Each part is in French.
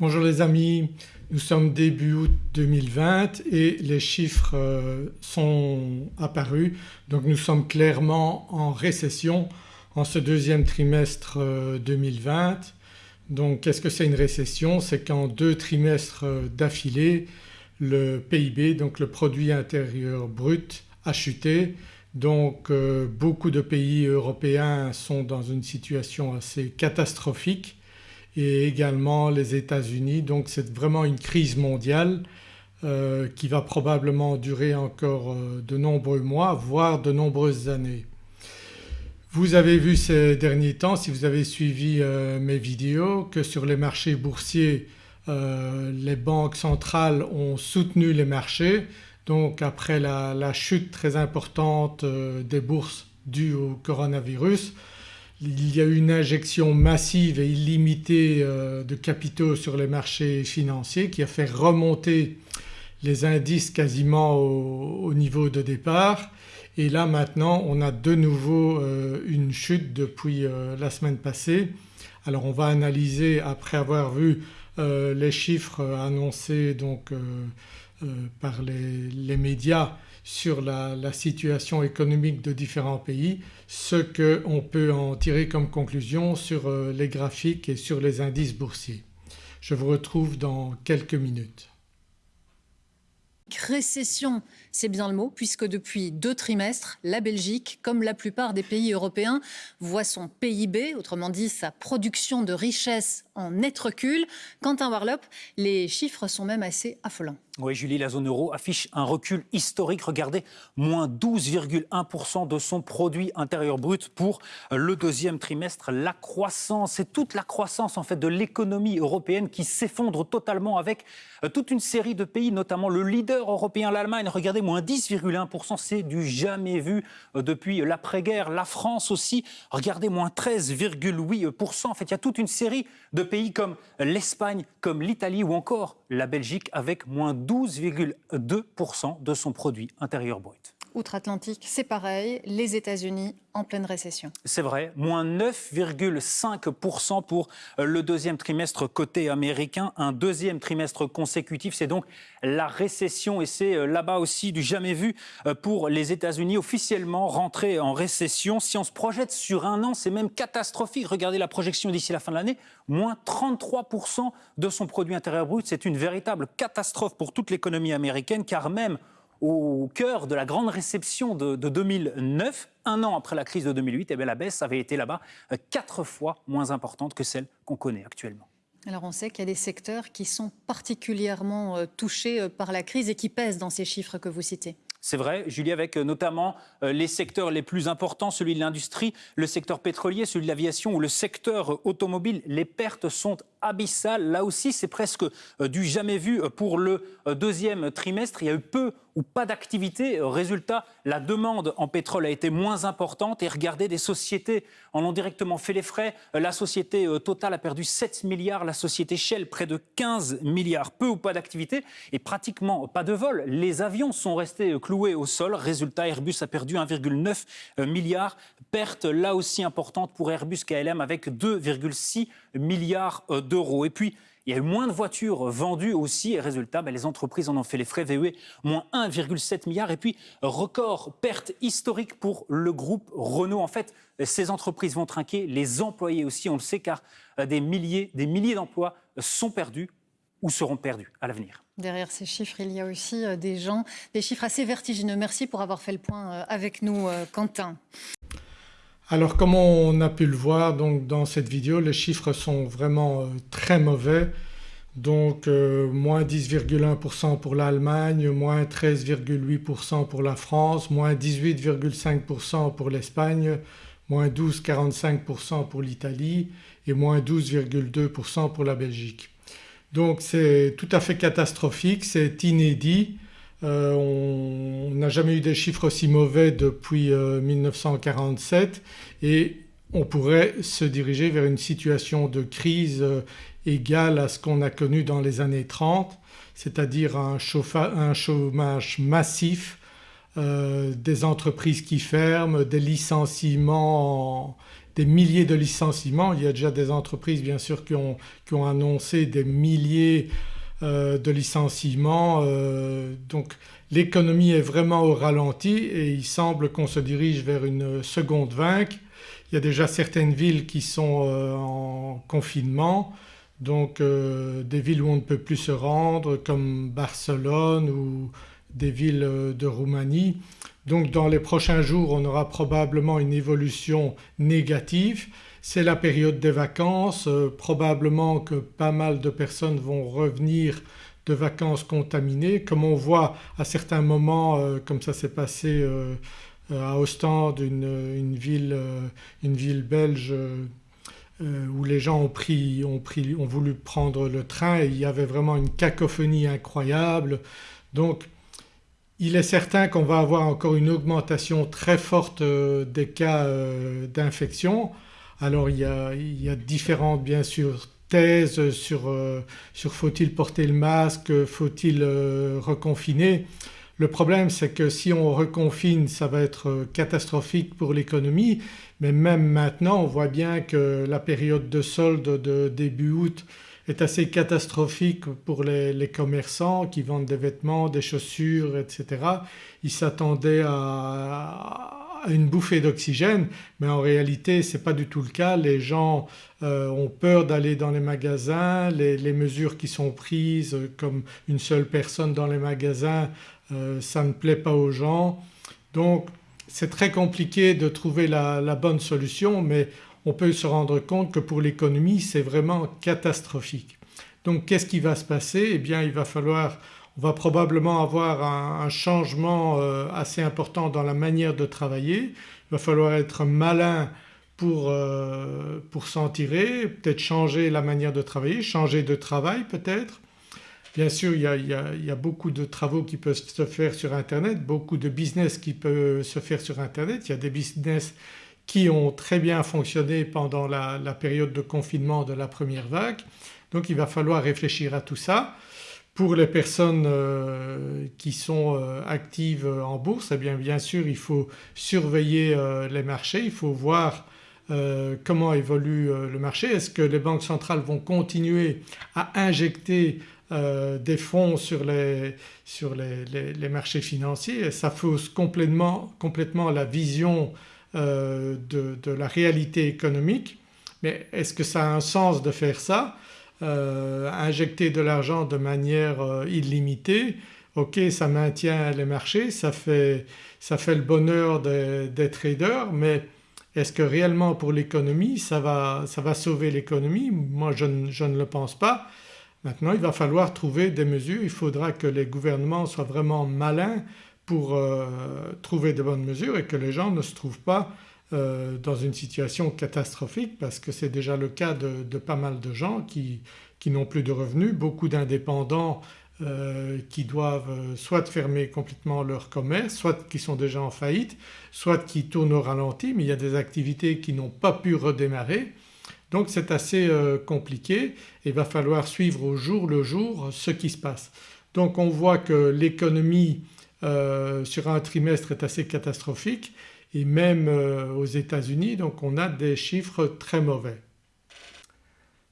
Bonjour les amis, nous sommes début août 2020 et les chiffres euh, sont apparus. Donc nous sommes clairement en récession en ce deuxième trimestre 2020. Euh, donc qu'est-ce que c'est une récession? C'est qu'en deux trimestres euh, d'affilée le PIB donc le produit intérieur brut a chuté. Donc beaucoup de pays européens sont dans une situation assez catastrophique et également les États-Unis. Donc c'est vraiment une crise mondiale euh, qui va probablement durer encore euh, de nombreux mois voire de nombreuses années. Vous avez vu ces derniers temps si vous avez suivi euh, mes vidéos que sur les marchés boursiers les banques centrales ont soutenu les marchés donc après la, la chute très importante des bourses due au coronavirus il y a eu une injection massive et illimitée euh, de capitaux sur les marchés financiers qui a fait remonter les indices quasiment au, niveau de départ et là maintenant on a de nouveau euh, une chute depuis euh, la semaine passée. Alors on va analyser après avoir vu les chiffres annoncés donc par les médias sur la, situation économique de différents pays, ce qu'on peut en tirer comme conclusion sur euh, les graphiques et sur les indices boursiers. Je vous retrouve dans quelques minutes. Récession, c'est bien le mot, puisque depuis deux trimestres, la Belgique, comme la plupart des pays européens, voit son PIB, autrement dit sa production de richesse en net recul. Quentin Warlop, les chiffres sont même assez affolants. Oui Julie, la zone euro affiche un recul historique. Regardez, moins 12,1% de son produit intérieur brut pour le deuxième trimestre. La croissance, c'est toute la croissance en fait de l'économie européenne qui s'effondre totalement avec euh, toute une série de pays, notamment le leader européen, l'Allemagne. Regardez, moins 10,1%, c'est du jamais vu euh, depuis l'après-guerre. La France aussi, regardez, moins 13,8%. En fait, il y a toute une série de pays comme l'Espagne, comme l'Italie ou encore la Belgique avec moins 12,2% de son produit intérieur brut. Outre-Atlantique, c'est pareil, les États-Unis en pleine récession. C'est vrai, moins 9,5% pour euh, le deuxième trimestre côté américain, un deuxième trimestre consécutif, c'est donc la récession et c'est euh, là-bas aussi du jamais vu euh, pour les États-Unis officiellement rentrés en récession. Si on se projette sur un an, c'est même catastrophique. Regardez la projection d'ici la fin de l'année, moins 33% de son produit intérieur brut. C'est une véritable catastrophe pour toute l'économie américaine car même au cœur de la grande réception de, 2009, un an après la crise de 2008, et eh la baisse avait été là-bas euh, quatre fois moins importante que celle qu'on connaît actuellement. Alors on sait qu'il y a des secteurs qui sont particulièrement euh, touchés euh, par la crise et qui pèsent dans ces chiffres que vous citez. C'est vrai, Julie, avec notamment les secteurs les plus importants, celui de l'industrie, le secteur pétrolier, celui de l'aviation ou le secteur automobile. Les pertes sont abyssales. Là aussi, c'est presque du jamais vu pour le deuxième trimestre. Il y a eu peu pas d'activité. Résultat, la demande en pétrole a été moins importante et regardez, des sociétés en ont directement fait les frais. La société euh, Total a perdu 7 milliards, la société Shell près de 15 milliards. Peu ou pas d'activité et pratiquement pas de vol. Les avions sont restés euh, cloués au sol. Résultat, Airbus a perdu 1,9 euh, milliard. Perte là aussi importante pour Airbus KLM avec 2,6 milliards d'euros. Et puis, il y a eu moins de voitures vendues aussi et résultat, ben, les entreprises en ont fait les frais. VE, moins 1,7 milliard. Et puis, record, perte historique pour le groupe Renault. En fait, ces entreprises vont trinquer, les employés aussi, on le sait, car euh, des milliers, des milliers d'emplois sont perdus ou seront perdus à l'avenir. Derrière ces chiffres, il y a aussi euh, des gens, des chiffres assez vertigineux. Merci pour avoir fait le point euh, avec nous, Quentin. Alors comme on a pu le voir donc dans cette vidéo les chiffres sont vraiment euh, très mauvais donc euh, moins 10,1% pour l'Allemagne, moins 13,8% pour la France, moins 18,5% pour l'Espagne, moins 12,45% pour l'Italie et moins 12,2% pour la Belgique. Donc c'est tout à fait catastrophique, c'est inédit euh, on n'a jamais eu des chiffres aussi mauvais depuis 1947 euh, et on pourrait se diriger vers une situation de crise euh, égale à ce qu'on a connu dans les années 30 c'est-à-dire un, chômage massif, des entreprises qui ferment, des licenciements, des milliers de licenciements. Il y a déjà des entreprises bien sûr qui ont, annoncé des milliers de licenciements euh, donc l'économie est vraiment au ralenti et il semble qu'on se dirige vers une seconde vague. Il y a déjà certaines villes qui sont euh, en confinement donc des villes où on ne peut plus se rendre comme Barcelone ou des villes de Roumanie. Donc dans les prochains jours on aura probablement une évolution négative c'est la période des vacances, euh, probablement que pas mal de personnes vont revenir de vacances contaminées comme on voit à certains moments euh, comme ça s'est passé euh, à Ostende une, ville, une ville, belge où les gens ont, pris, ont, pris, ont voulu prendre le train et il y avait vraiment une cacophonie incroyable. Donc il est certain qu'on va avoir encore une augmentation très forte des cas d'infection alors il y a, il différentes bien sûr thèses sur, euh, sur faut-il porter le masque, faut-il euh, reconfiner. Le problème c'est que si on reconfine ça va être euh, catastrophique pour l'économie mais même maintenant on voit bien que la période de solde de début août est assez catastrophique pour les, les, commerçants qui vendent des vêtements, des chaussures etc. Ils s'attendaient à, une bouffée d'oxygène mais en réalité ce n'est pas du tout le cas. Les gens euh, ont peur d'aller dans les magasins, les, mesures qui sont prises comme une seule personne dans les magasins euh, ça ne plaît pas aux gens. Donc c'est très compliqué de trouver la, la, bonne solution mais on peut se rendre compte que pour l'économie c'est vraiment catastrophique. Donc qu'est-ce qui va se passer? Eh bien il va falloir on va probablement avoir un, changement euh, assez important dans la manière de travailler. Il va falloir être malin pour, euh, pour s'en tirer, peut-être changer la manière de travailler, changer de travail peut-être. Bien sûr il y, a, il, y a, beaucoup de travaux qui peuvent se faire sur internet, beaucoup de business qui peuvent se faire sur internet. Il y a des business qui ont très bien fonctionné pendant la, la période de confinement de la première vague. Donc il va falloir réfléchir à tout ça. Pour les personnes euh, qui sont euh, actives en bourse eh bien bien sûr il faut surveiller euh, les marchés, il faut voir comment évolue le marché. Est-ce que les banques centrales vont continuer à injecter des fonds sur les, sur les, marchés financiers? Ça fausse complètement, complètement la vision de, de, la réalité économique. Mais est-ce que ça a un sens de faire ça? Euh, injecter de l'argent de manière euh, illimitée, ok ça maintient les marchés, ça fait, ça fait le bonheur des, traders mais est-ce que réellement pour l'économie ça va, ça va sauver l'économie? Moi je ne, je ne, le pense pas. Maintenant il va falloir trouver des mesures, il faudra que les gouvernements soient vraiment malins pour euh, trouver de bonnes mesures et que les gens ne se trouvent pas dans une situation catastrophique parce que c'est déjà le cas de, pas mal de gens qui, qui n'ont plus de revenus, beaucoup d'indépendants euh, qui doivent euh, soit fermer complètement leur commerce, soit qui sont déjà en faillite, soit qui tournent au ralenti mais il y a des activités qui n'ont pas pu redémarrer. Donc c'est assez compliqué et il va falloir suivre au jour le jour ce qui se passe. Donc on voit que l'économie sur un trimestre est assez catastrophique et même euh, aux États-Unis donc on a des chiffres très mauvais.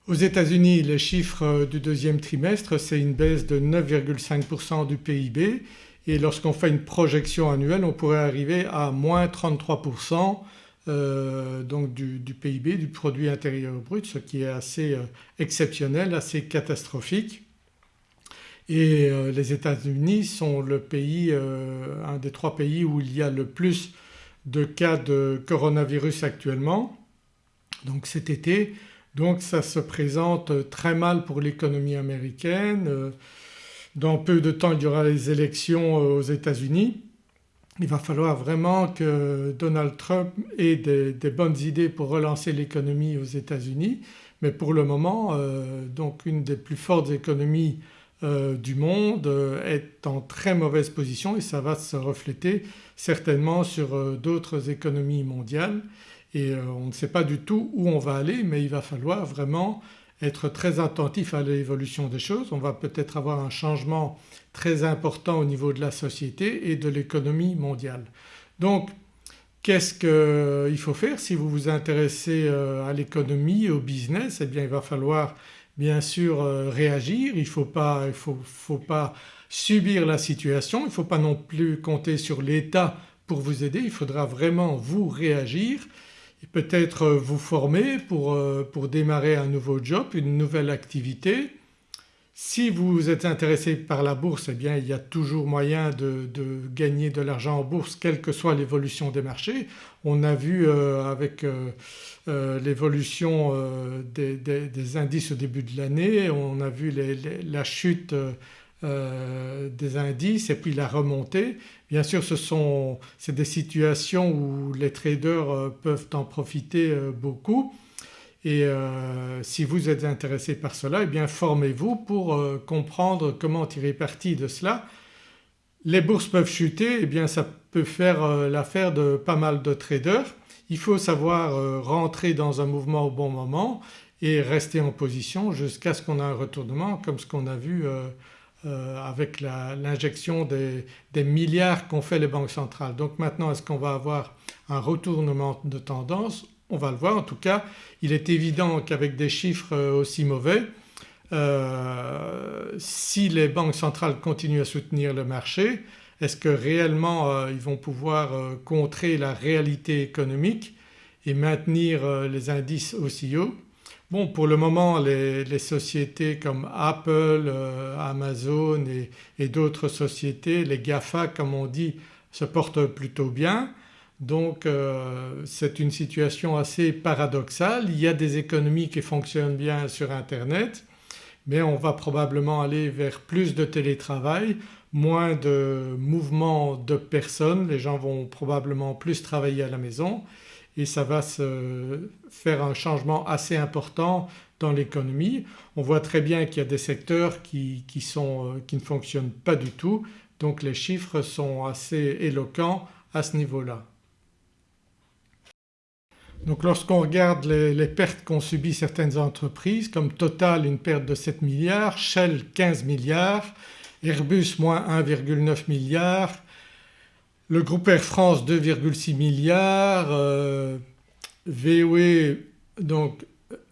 Aux États-Unis les chiffres euh, du deuxième trimestre c'est une baisse de 9,5% du PIB et lorsqu'on fait une projection annuelle on pourrait arriver à moins 33% euh, donc du, PIB, du produit intérieur brut ce qui est assez exceptionnel, assez catastrophique. Et les États-Unis sont le pays, un des trois pays où il y a le plus de cas de coronavirus actuellement donc cet été donc ça se présente très mal pour l'économie américaine. Dans peu de temps il y aura les élections aux États-Unis. Il va falloir vraiment que Donald Trump ait des, bonnes idées pour relancer l'économie aux États-Unis mais pour le moment euh, donc une des plus fortes économies euh, du monde euh, est en très mauvaise position et ça va se refléter certainement sur euh, d'autres économies mondiales et on ne sait pas du tout où on va aller mais il va falloir vraiment être très attentif à l'évolution des choses. On va peut-être avoir un changement très important au niveau de la société et de l'économie mondiale. Donc Qu'est-ce qu'il faut faire si vous vous intéressez à l'économie, au business? Eh bien il va falloir bien sûr réagir, il ne faut pas, faut, faut pas subir la situation, il ne faut pas non plus compter sur l'État pour vous aider, il faudra vraiment vous réagir et peut-être vous former pour, pour démarrer un nouveau job, une nouvelle activité. Si vous êtes intéressé par la bourse eh bien il y a toujours moyen de, gagner de l'argent en bourse quelle que soit l'évolution des marchés. On a vu euh, avec euh, euh, l'évolution des, indices au début de l'année, on a vu la chute des indices et puis la remontée. Bien sûr ce sont des situations où les traders peuvent en profiter beaucoup et euh, si vous êtes intéressé par cela eh bien formez-vous pour euh, comprendre comment tirer parti de cela. Les bourses peuvent chuter eh bien ça peut faire euh, l'affaire de pas mal de traders. Il faut savoir rentrer dans un mouvement au bon moment et rester en position jusqu'à ce qu'on ait un retournement comme ce qu'on a vu avec l'injection des, milliards qu'ont fait les banques centrales. Donc maintenant est-ce qu'on va avoir un retournement de tendance? On va le voir. En tout cas il est évident qu'avec des chiffres euh, aussi mauvais euh, si les banques centrales continuent à soutenir le marché est-ce que réellement euh, ils vont pouvoir contrer la réalité économique et maintenir les indices aussi hauts Bon pour le moment les, sociétés comme Apple, Amazon et, et d'autres sociétés, les GAFA comme on dit se portent plutôt bien. Donc euh, c'est une situation assez paradoxale. Il y a des économies qui fonctionnent bien sur internet mais on va probablement aller vers plus de télétravail, moins de mouvements de personnes, les gens vont probablement plus travailler à la maison et ça va se faire un changement assez important dans l'économie. On voit très bien qu'il y a des secteurs qui, sont, euh, qui ne fonctionnent pas du tout donc les chiffres sont assez éloquents à ce niveau-là. Donc lorsqu'on regarde les, pertes qu'ont subies certaines entreprises comme Total une perte de 7 milliards, Shell 15 milliards, Airbus moins 1,9 milliard, le groupe Air France 2,6 milliards, euh, VOE donc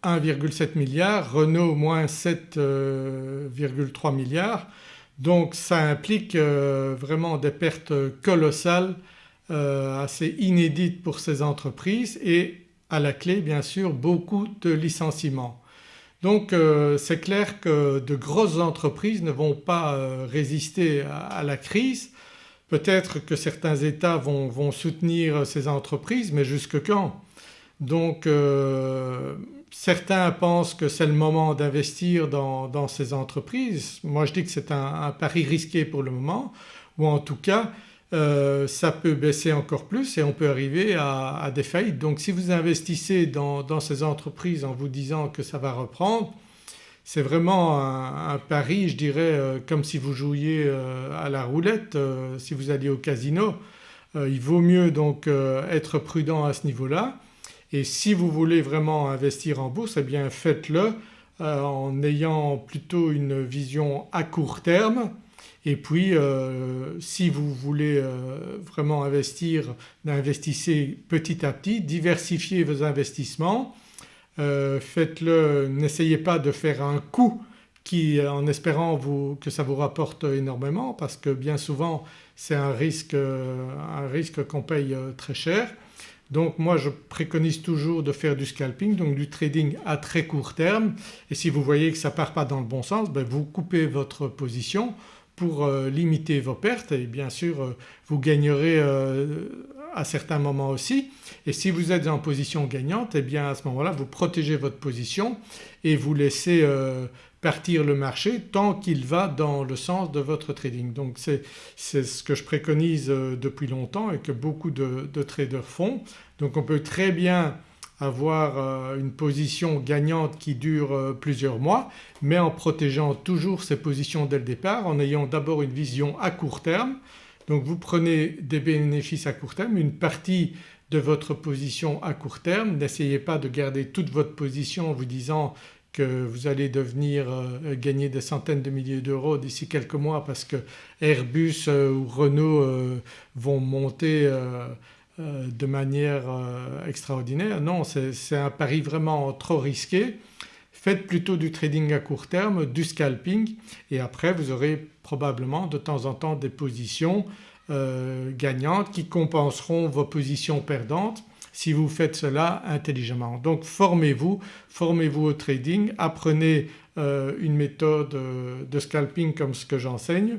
1,7 milliard, Renault moins 7,3 euh, milliards donc ça implique euh, vraiment des pertes colossales assez inédites pour ces entreprises et à la clé bien sûr beaucoup de licenciements. Donc euh, c'est clair que de grosses entreprises ne vont pas euh, résister à, la crise. Peut-être que certains États vont, soutenir ces entreprises mais jusque quand? Donc euh, certains pensent que c'est le moment d'investir dans, ces entreprises. Moi je dis que c'est un, pari risqué pour le moment ou en tout cas euh, ça peut baisser encore plus et on peut arriver à, des faillites. Donc si vous investissez dans, ces entreprises en vous disant que ça va reprendre c'est vraiment un, pari je dirais euh, comme si vous jouiez euh, à la roulette, si vous alliez au casino. il vaut mieux donc être prudent à ce niveau-là. Et si vous voulez vraiment investir en bourse eh bien faites-le en ayant plutôt une vision à court terme. Et puis euh, si vous voulez euh, vraiment investir, investissez petit à petit, diversifiez vos investissements, euh, faites-le, n'essayez pas de faire un coup qui en espérant que ça vous rapporte énormément parce que bien souvent c'est un risque, un risque qu'on paye très cher. Donc moi je préconise toujours de faire du scalping donc du trading à très court terme et si vous voyez que ça ne part pas dans le bon sens ben vous coupez votre position pour euh, limiter vos pertes et bien sûr euh, vous gagnerez euh, à certains moments aussi et si vous êtes en position gagnante et eh bien à ce moment-là vous protégez votre position et vous laissez partir le marché tant qu'il va dans le sens de votre trading. Donc c'est ce que je préconise depuis longtemps et que beaucoup de, de traders font. Donc on peut très bien avoir euh, une position gagnante qui dure euh, plusieurs mois mais en protégeant toujours ses positions dès le départ en ayant d'abord une vision à court terme. Donc vous prenez des bénéfices à court terme, une partie de votre position à court terme, n'essayez pas de garder toute votre position en vous disant que vous allez devenir euh, gagner des centaines de milliers d'euros d'ici quelques mois parce que Airbus ou Renault vont monter de manière extraordinaire. Non c'est un pari vraiment trop risqué. Faites plutôt du trading à court terme, du scalping et après vous aurez probablement de temps en temps des positions gagnantes qui compenseront vos positions perdantes si vous faites cela intelligemment. Donc formez-vous, formez-vous au trading, apprenez euh, une méthode euh, de scalping comme ce que j'enseigne.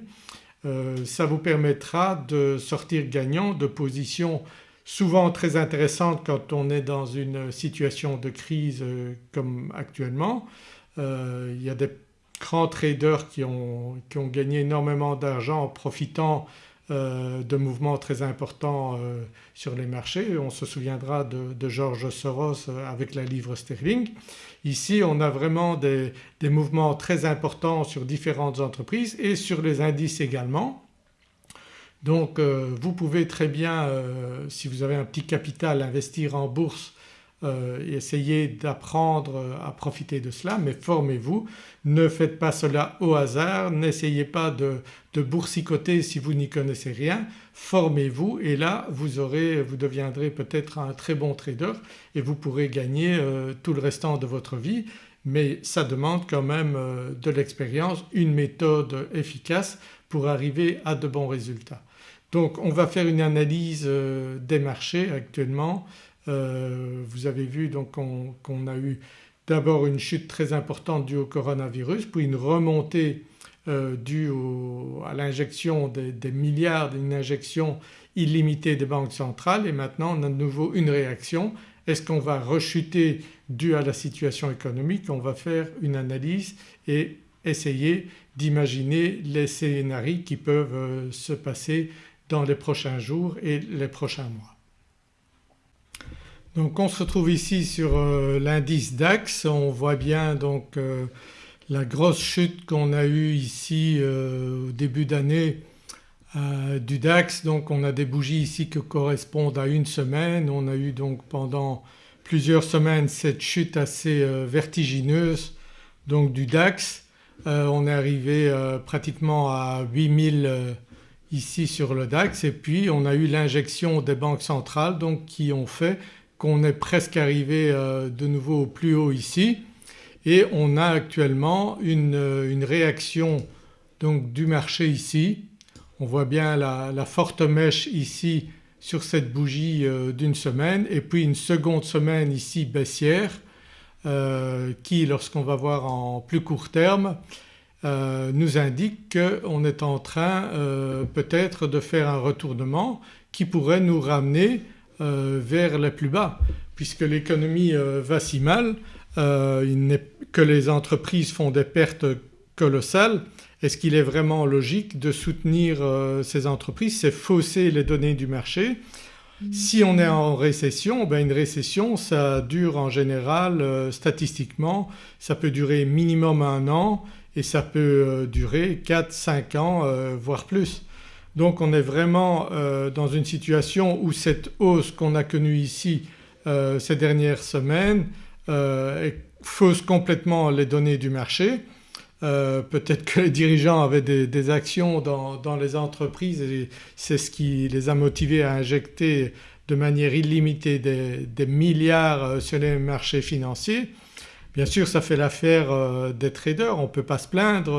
Euh, ça vous permettra de sortir gagnant de positions souvent très intéressantes quand on est dans une situation de crise comme actuellement. il y a des grands traders qui ont, qui ont gagné énormément d'argent en profitant euh, de mouvements très importants euh, sur les marchés. On se souviendra de, George Soros euh, avec la livre sterling. Ici on a vraiment des, mouvements très importants sur différentes entreprises et sur les indices également. Donc vous pouvez très bien si vous avez un petit capital investir en bourse euh, essayez d'apprendre à profiter de cela mais formez-vous. Ne faites pas cela au hasard, n'essayez pas de, boursicoter si vous n'y connaissez rien, formez-vous et là vous, aurez, vous deviendrez peut-être un très bon trader et vous pourrez gagner euh, tout le restant de votre vie mais ça demande quand même euh, de l'expérience, une méthode efficace pour arriver à de bons résultats. Donc on va faire une analyse des marchés actuellement. Euh, vous avez vu qu'on a eu d'abord une chute très importante due au coronavirus puis une remontée euh, due à l'injection des, milliards, d'une injection illimitée des banques centrales. Et maintenant on a de nouveau une réaction. Est-ce qu'on va rechuter dû à la situation économique? On va faire une analyse et essayer d'imaginer les scénarios qui peuvent euh, se passer dans les prochains jours et les prochains mois. Donc on se retrouve ici sur euh, l'indice DAX, on voit bien donc euh, la grosse chute qu'on a eue ici euh, au début d'année du DAX. Donc on a des bougies ici qui correspondent à une semaine. On a eu donc pendant plusieurs semaines cette chute assez vertigineuse donc du DAX. on est arrivé pratiquement à 8000 ici sur le DAX et puis on a eu l'injection des banques centrales donc qui ont fait qu'on est presque arrivé euh, de nouveau au plus haut ici et on a actuellement une, euh, réaction donc du marché ici. On voit bien la, forte mèche ici sur cette bougie euh, d'une semaine et puis une seconde semaine ici baissière qui lorsqu'on va voir en plus court terme nous indique qu'on est en train peut-être de faire un retournement qui pourrait nous ramener euh, vers les plus bas puisque l'économie euh, va si mal euh, que les entreprises font des pertes colossales. Est-ce qu'il est vraiment logique de soutenir ces entreprises C'est fausser les données du marché? Si on est en récession, ben une récession ça dure en général statistiquement, ça peut durer minimum un an et ça peut durer 4-5 ans voire plus. Donc on est vraiment euh, dans une situation où cette hausse qu'on a connue ici euh, ces dernières semaines euh, fausse complètement les données du marché. Peut-être que les dirigeants avaient des, actions dans, les entreprises et c'est ce qui les a motivés à injecter de manière illimitée des, milliards sur les marchés financiers. Bien sûr ça fait l'affaire des traders, on ne peut pas se plaindre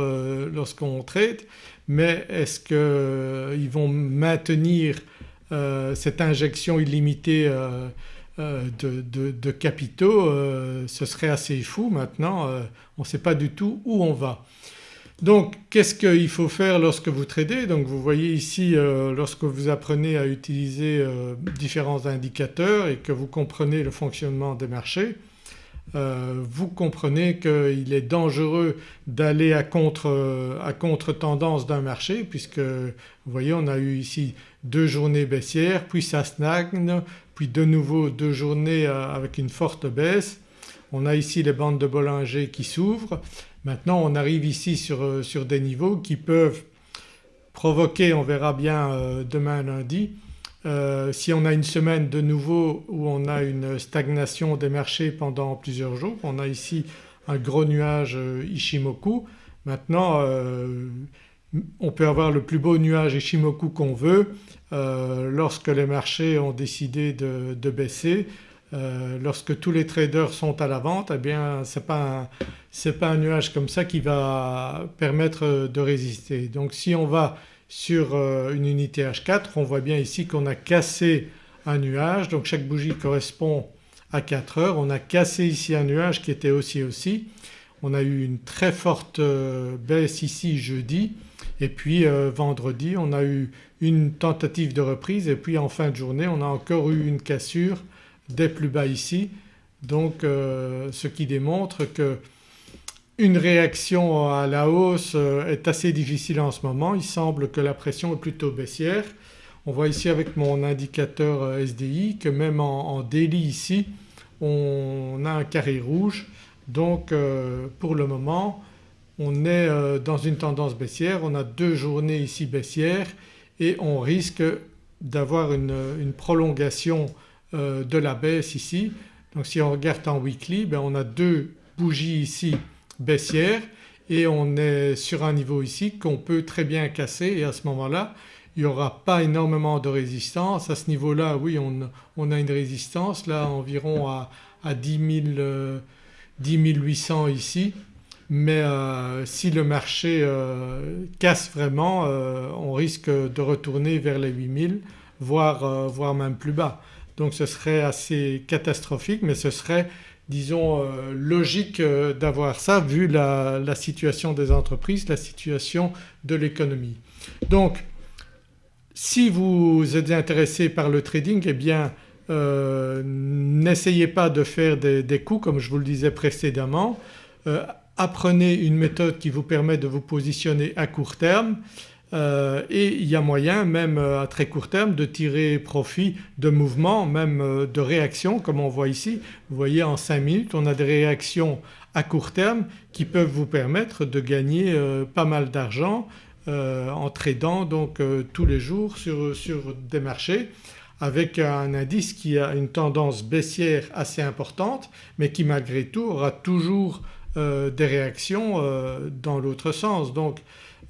lorsqu'on trade. Mais est-ce qu'ils euh, vont maintenir euh, cette injection illimitée euh, de, capitaux ce serait assez fou maintenant, on ne sait pas du tout où on va. Donc qu'est-ce qu'il faut faire lorsque vous tradez? Donc vous voyez ici lorsque vous apprenez à utiliser différents indicateurs et que vous comprenez le fonctionnement des marchés, euh, vous comprenez qu'il est dangereux d'aller à contre, à contre d'un marché puisque vous voyez on a eu ici deux journées baissières puis ça stagne puis de nouveau deux journées euh, avec une forte baisse. On a ici les bandes de Bollinger qui s'ouvrent. Maintenant on arrive ici sur, euh, sur, des niveaux qui peuvent provoquer, on verra bien demain lundi, euh, si on a une semaine de nouveau où on a une stagnation des marchés pendant plusieurs jours, on a ici un gros nuage euh, Ishimoku. Maintenant euh, on peut avoir le plus beau nuage Ishimoku qu'on veut lorsque les marchés ont décidé de baisser lorsque tous les traders sont à la vente eh bien ce n'est pas, pas, un nuage comme ça qui va permettre de résister. Donc si on va sur euh, une unité H4 on voit bien ici qu'on a cassé un nuage donc chaque bougie correspond à 4 heures. On a cassé ici un nuage qui était aussi aussi. On a eu une très forte euh, baisse ici jeudi et puis vendredi on a eu une tentative de reprise et puis en fin de journée on a encore eu une cassure des plus bas ici. Donc euh, ce qui démontre que une réaction à la hausse euh, est assez difficile en ce moment. Il semble que la pression est plutôt baissière. On voit ici avec mon indicateur euh, SDI que même en, daily ici on a un carré rouge donc pour le moment on est dans une tendance baissière, on a deux journées ici baissières et on risque d'avoir une prolongation euh, de la baisse ici. Donc si on regarde en weekly ben on a deux bougies ici baissières et on est sur un niveau ici qu'on peut très bien casser et à ce moment-là il n'y aura pas énormément de résistance. À ce niveau-là oui on, a une résistance là environ à, 10, 800 ici mais euh, si le marché euh, casse vraiment on risque de retourner vers les 8000 voire, voire même plus bas. Donc ce serait assez catastrophique mais ce serait disons euh, logique euh, d'avoir ça vu la, situation des entreprises, la situation de l'économie. Donc si vous êtes intéressé par le trading eh bien euh, n'essayez pas de faire des, des, coups comme je vous le disais précédemment. apprenez une méthode qui vous permet de vous positionner à court terme euh, et il y a moyen même euh, à très court terme de tirer profit de mouvements, même euh, de réactions comme on voit ici. Vous voyez en 5 minutes on a des réactions à court terme qui peuvent vous permettre de gagner pas mal d'argent en tradant donc tous les jours sur, sur, des marchés avec un indice qui a une tendance baissière assez importante mais qui malgré tout aura toujours des réactions dans l'autre sens. Donc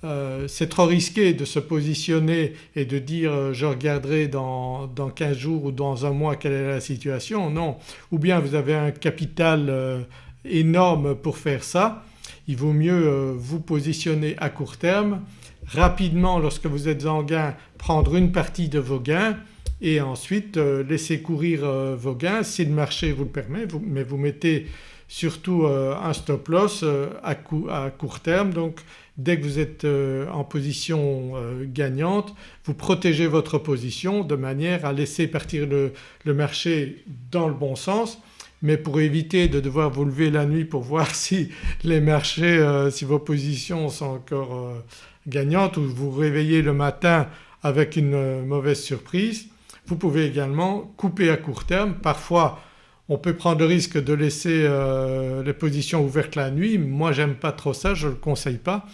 euh, c'est trop risqué de se positionner et de dire euh, je regarderai dans, dans, 15 jours ou dans un mois quelle est la situation. Non, ou bien vous avez un capital euh, énorme pour faire ça. Il vaut mieux vous positionner à court terme, rapidement lorsque vous êtes en gain prendre une partie de vos gains et ensuite laisser courir vos gains si le marché vous le permet mais vous mettez surtout un stop loss à, à court terme donc dès que vous êtes euh, en position euh, gagnante vous protégez votre position de manière à laisser partir le, marché dans le bon sens mais pour éviter de devoir vous lever la nuit pour voir si les marchés, euh, si vos positions sont encore gagnantes ou vous vous réveillez le matin avec une mauvaise surprise, vous pouvez également couper à court terme. Parfois on peut prendre le risque de laisser euh, les positions ouvertes la nuit, moi j'aime pas trop ça, je ne le conseille pas.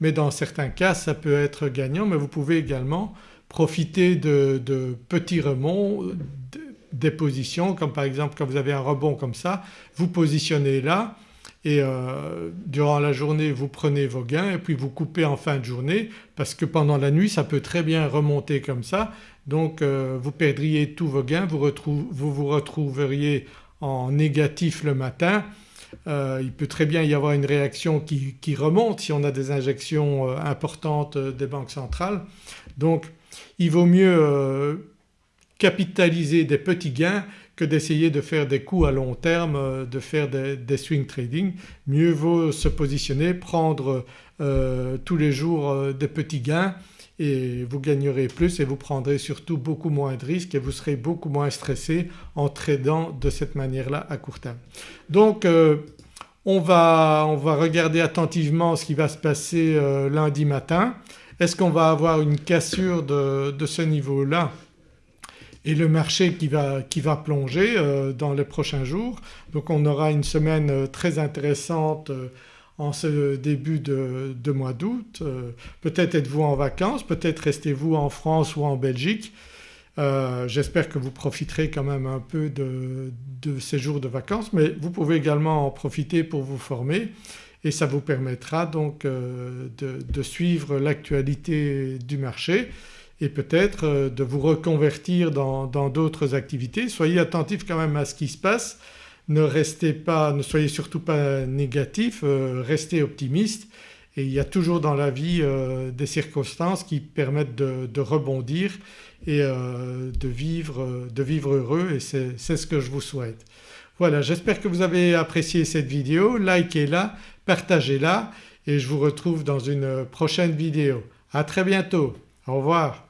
Mais dans certains cas ça peut être gagnant. Mais vous pouvez également profiter de, petits remonts des positions comme par exemple quand vous avez un rebond comme ça. Vous positionnez là et euh, durant la journée vous prenez vos gains et puis vous coupez en fin de journée parce que pendant la nuit ça peut très bien remonter comme ça donc euh, vous perdriez tous vos gains, vous, vous, retrouveriez en négatif le matin. Euh, il peut très bien y avoir une réaction qui, remonte si on a des injections importantes des banques centrales. Donc il vaut mieux capitaliser des petits gains d'essayer de faire des coups à long terme, de faire des, swing trading. Mieux vaut se positionner, prendre tous les jours des petits gains et vous gagnerez plus et vous prendrez surtout beaucoup moins de risques et vous serez beaucoup moins stressé en tradant de cette manière-là à court terme. Donc euh, on, va, on, va, regarder attentivement ce qui va se passer euh, lundi matin. Est-ce qu'on va avoir une cassure de, de ce niveau-là? Et le marché qui va, qui va plonger euh, dans les prochains jours. Donc on aura une semaine très intéressante en ce début de, mois d'août. Euh, peut-être êtes-vous en vacances, peut-être restez-vous en France ou en Belgique. Euh, j'espère que vous profiterez quand même un peu de, ces jours de vacances mais vous pouvez également en profiter pour vous former et ça vous permettra donc euh, de, suivre l'actualité du marché et peut-être euh, de vous reconvertir dans d'autres activités. Soyez attentifs quand même à ce qui se passe, ne restez pas, ne soyez surtout pas négatif, restez optimiste et il y a toujours dans la vie des circonstances qui permettent de, rebondir et de, vivre, de vivre heureux et c'est ce que je vous souhaite. Voilà j'espère que vous avez apprécié cette vidéo, likez-la, partagez-la et je vous retrouve dans une prochaine vidéo. À très bientôt, au revoir.